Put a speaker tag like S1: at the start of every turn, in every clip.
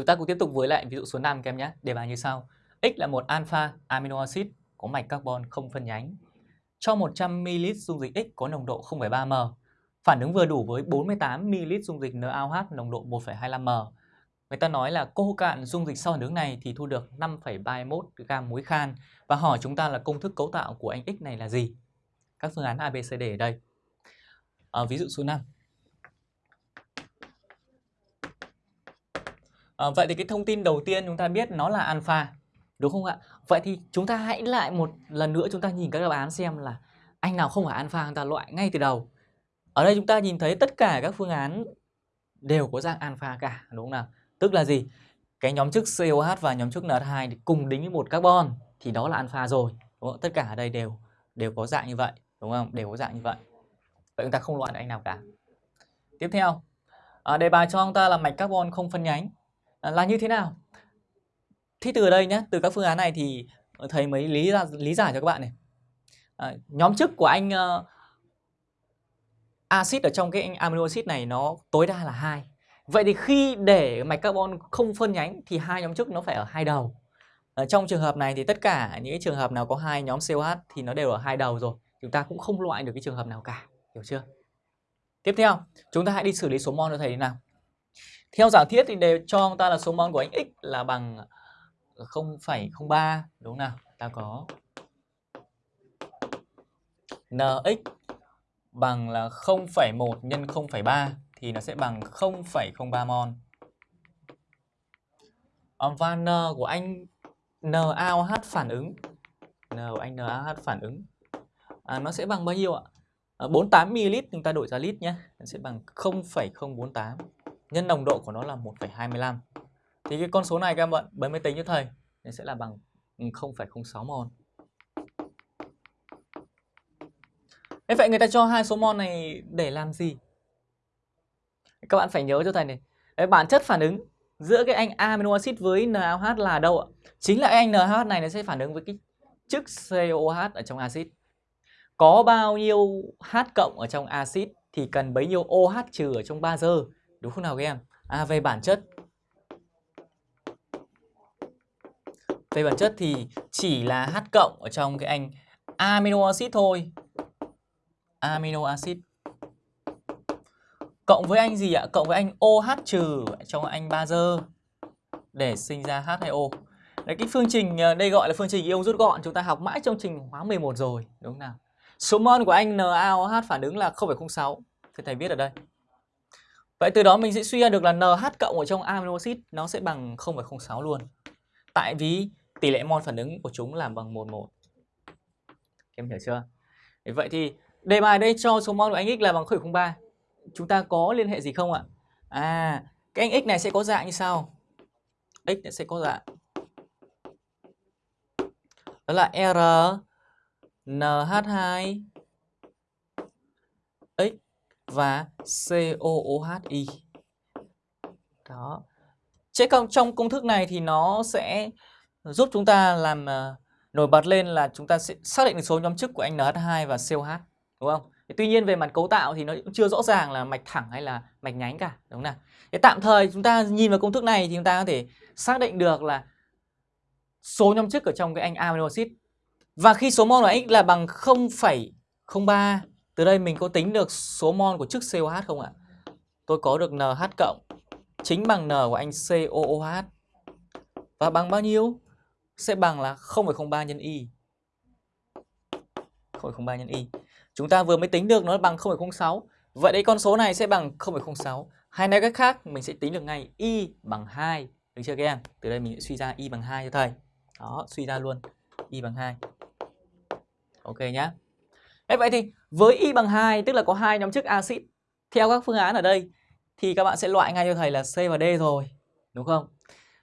S1: Chúng ta cùng tiếp tục với lại ví dụ số 5 các em nhé. Đề bài như sau. X là một alpha amino acid có mạch carbon không phân nhánh. Cho 100 ml dung dịch X có nồng độ 0,3m. Phản ứng vừa đủ với 48 ml dung dịch NaOH nồng độ 1,25m. Người ta nói là cô cạn dung dịch sau phản ứng này thì thu được 5,31 gam muối khan và hỏi chúng ta là công thức cấu tạo của anh X này là gì? Các phương án ABCD ở đây. À, ví dụ số 5. À, vậy thì cái thông tin đầu tiên chúng ta biết nó là alpha, đúng không ạ? Vậy thì chúng ta hãy lại một lần nữa chúng ta nhìn các đáp án xem là anh nào không phải alpha chúng ta loại ngay từ đầu. Ở đây chúng ta nhìn thấy tất cả các phương án đều có dạng alpha cả, đúng không nào? Tức là gì? Cái nhóm chức COH và nhóm chức NH2 cùng đính với một carbon thì đó là alpha rồi. Đúng không? Tất cả ở đây đều đều có dạng như vậy, đúng không? Đều có dạng như vậy. Vậy chúng ta không loại được anh nào cả. Tiếp theo, à, đề bài cho chúng ta là mạch carbon không phân nhánh Ờ, là như thế nào? Thì từ đây nhé, từ các phương án này thì ờ, thầy mới lý ra lý giải cho các bạn này. À, nhóm chức của anh uh, axit ở trong cái anh amino acid này nó tối đa là hai Vậy thì khi để mạch carbon không phân nhánh thì hai nhóm chức nó phải ở hai đầu. Ở trong trường hợp này thì tất cả những cái trường hợp nào có hai nhóm COH thì nó đều ở hai đầu rồi. Chúng ta cũng không loại được cái trường hợp nào cả, hiểu chưa? Tiếp theo, chúng ta hãy đi xử lý số mol cho thầy thế nào. Theo giả thiết thì đều cho chúng ta là số mol của anh X là bằng 0,03 đúng không nào? Ta có NX bằng là 0,1 nhân 0,3 thì nó sẽ bằng 0,03 mol. Và N của anh NaOH phản ứng N của anh NaOH phản ứng à, nó sẽ bằng bao nhiêu ạ? À, 48 ml chúng ta đổi ra lít nhé. Nó sẽ bằng 0,048 nhân nồng độ của nó là 1,25. Thì cái con số này các bạn bấm máy tính cho thầy nó sẽ là bằng ừ, 0,06 mol. Thế vậy người ta cho hai số mol này để làm gì? Các bạn phải nhớ cho thầy này. Đấy, bản chất phản ứng giữa cái anh amino acid với NaOH là đâu ạ? Chính là anh NaOH này nó sẽ phản ứng với cái chức COH ở trong axit. Có bao nhiêu H cộng ở trong axit thì cần bấy nhiêu OH trừ ở trong bazơ. Đúng không nào các em? À về bản chất Về bản chất thì chỉ là H cộng ở trong cái anh amino acid thôi. Amino acid Cộng với anh gì ạ? Cộng với anh OH trừ trong anh bazơ để sinh ra H2O. Đấy, cái phương trình ờ, đây gọi là phương trình ion rút gọn chúng ta học mãi trong trình hóa 11 rồi, đúng không nào? Số mol của anh NaOH phản ứng là 0,06. Thì thầy viết ở đây. Vậy từ đó mình sẽ suy ra được là NH cộng ở trong amino acid nó sẽ bằng 0,06 luôn. Tại vì tỷ lệ mol phản ứng của chúng là bằng 11. Em hiểu chưa? Vậy thì đề bài đây cho số mol của anh X là bằng 0,03 chúng ta có liên hệ gì không ạ? À, cái anh x này sẽ có dạng như sau. x sẽ có dạng đó là R NH2 và COOHI. Đó. Chế công trong công thức này thì nó sẽ giúp chúng ta làm uh, nổi bật lên là chúng ta sẽ xác định được số nhóm chức của anh NH2 và COH, đúng không? Tuy nhiên về mặt cấu tạo thì nó cũng chưa rõ ràng là mạch thẳng hay là mạch nhánh cả, đúng không nào? Thế tạm thời chúng ta nhìn vào công thức này thì chúng ta có thể xác định được là số nhóm chức ở trong cái anh amino acid. Và khi số mol của X là bằng 0,03, từ đây mình có tính được số mol của chức COH không ạ? Tôi có được NH cộng chính bằng N của anh COOH. Và bằng bao nhiêu? Sẽ bằng là 0,03 nhân Y. 0,03 nhân Y. Chúng ta vừa mới tính được nó bằng 0,06. Vậy đấy con số này sẽ bằng 0,06. Hay nói cách khác mình sẽ tính được ngay y bằng 2. Được chưa các em? Từ đây mình sẽ suy ra y bằng 2 cho thầy. Đó, suy ra luôn. y bằng 2. Ok nhá. Đấy, vậy thì với y bằng 2 tức là có hai nhóm chức axit theo các phương án ở đây thì các bạn sẽ loại ngay cho thầy là C và D rồi, đúng không?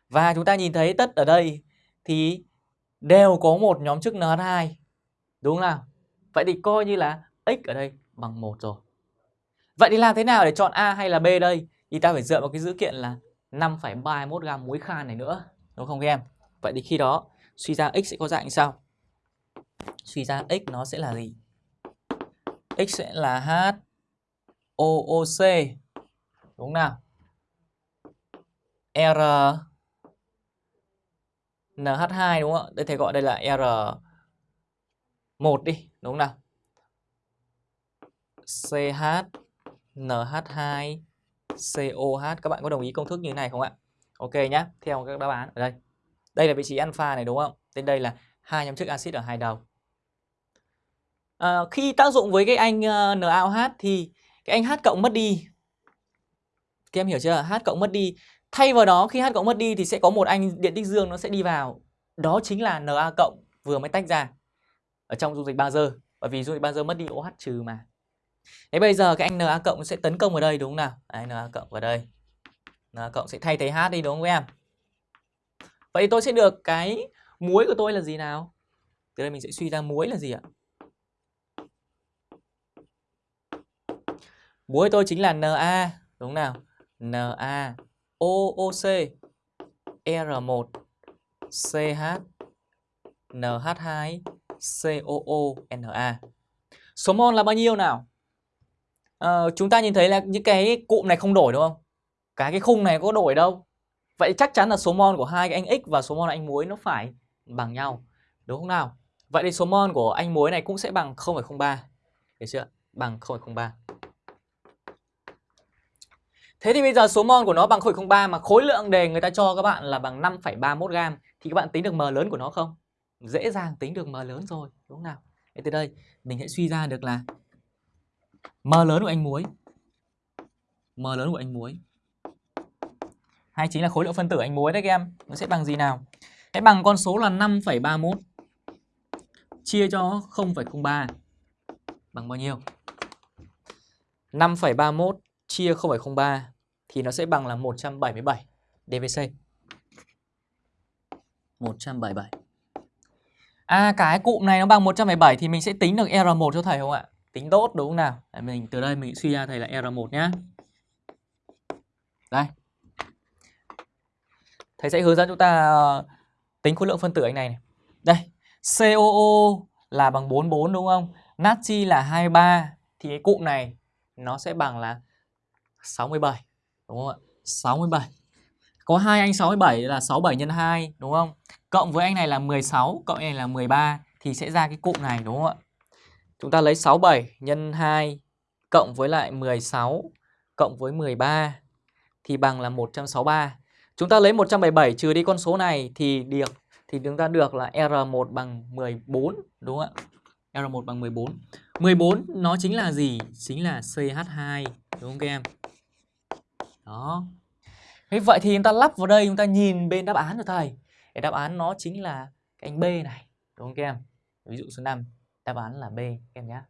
S1: Và chúng ta nhìn thấy tất ở đây thì đều có một nhóm chức NH2. Đúng không nào? Vậy thì coi như là x ở đây bằng 1 rồi. Vậy thì làm thế nào để chọn A hay là B đây? Thì ta phải dựa vào cái dữ kiện là 5,31 gam muối khan này nữa. Đúng không các em? Vậy thì khi đó suy ra x sẽ có dạng như sau. Suy ra x nó sẽ là gì? X sẽ là H Đúng nào? R NH2 đúng không ạ? Đây thầy gọi đây là R1 đi, đúng nào? CH NH2 COH các bạn có đồng ý công thức như thế này không ạ? Ok nhá, theo các đáp án ở đây. Đây là vị trí alpha này đúng không? Tên đây là hai nhóm chức axit ở hai đầu. À, khi tác dụng với cái anh ờ, uh, NaOH thì cái anh H cộng mất đi. Các em hiểu chưa? H cộng mất đi. Thay vào đó khi H cộng mất đi thì sẽ có một anh điện tích dương nó sẽ đi vào. Đó chính là Na cộng vừa mới tách ra ở trong dung dịch bazơ. Bởi vì dung dịch bazơ mất đi OH trừ mà. Thế bây giờ cái anh Na cộng sẽ tấn công vào đây đúng không nào? Đấy, Na cộng vào đây. Na cộng sẽ thay thế H đi đúng không em? Vậy tôi sẽ được cái muối của tôi là gì nào? Từ đây mình sẽ suy ra muối là gì ạ? Muối tôi chính là Na, đúng nào? Na OOC R1 CH NH2 COO Na. Số mol là bao nhiêu nào? À, chúng ta nhìn thấy là những cái cụm này không đổi đúng không? Cái cái khung này có đổi đâu. Vậy chắc chắn là số mol của hai cái anh X và số mol anh muối nó phải bằng nhau. Đúng không nào? Vậy thì số mol của anh muối này cũng sẽ bằng 0,03. Được chưa? Bằng 0,03. Thế thì bây giờ số mol của nó bằng 0,03 mà khối lượng đề người ta cho các bạn là bằng 5,31 gram thì các bạn tính được m lớn của nó không? Dễ dàng tính được m lớn rồi, đúng không nào? Thế từ đây mình sẽ suy ra được là m lớn của anh muối. M lớn của anh muối. Hay chính là khối lượng phân tử anh muối đấy các em. Nó sẽ bằng gì nào? sẽ bằng con số là 5,31 chia cho 0,03 bằng bao nhiêu? 5,31 chia 0,03 thì nó sẽ bằng là 177 DVC. 177. À cái cụm này nó bằng 177 thì mình sẽ tính được R1 cho thầy không ạ? Tính tốt đúng không nào? Để mình từ đây mình suy ra thầy là R1 nhá. Đây. Thầy sẽ hướng dẫn chúng ta ờ, tính khối lượng phân tử anh này, này. Đây, COO là bằng 44 đúng không? Natri là 23 thì cái cụm này nó sẽ bằng là 67 đúng không ạ? 67. Có hai anh 67 là 67 nhân 2 đúng không? Cộng với anh này là 16, cộng anh này là 13 thì sẽ ra cái cụm này đúng không ạ? Chúng ta lấy 67 nhân 2 cộng với lại 16 cộng với 13 thì bằng là 163. Chúng ta lấy 177 trừ đi con số này thì được thì chúng ta được là R1 bằng 14 đúng không ạ? R1 bằng 14. 14 nó chính là gì? Chính là CH2 đúng không các em? Đó. Thế vậy thì chúng ta lắp vào đây chúng ta nhìn bên đáp án rồi thầy. Cái đáp án nó chính là cái anh B này, đúng không các em? Ví dụ số 5, đáp án là B các em nhé.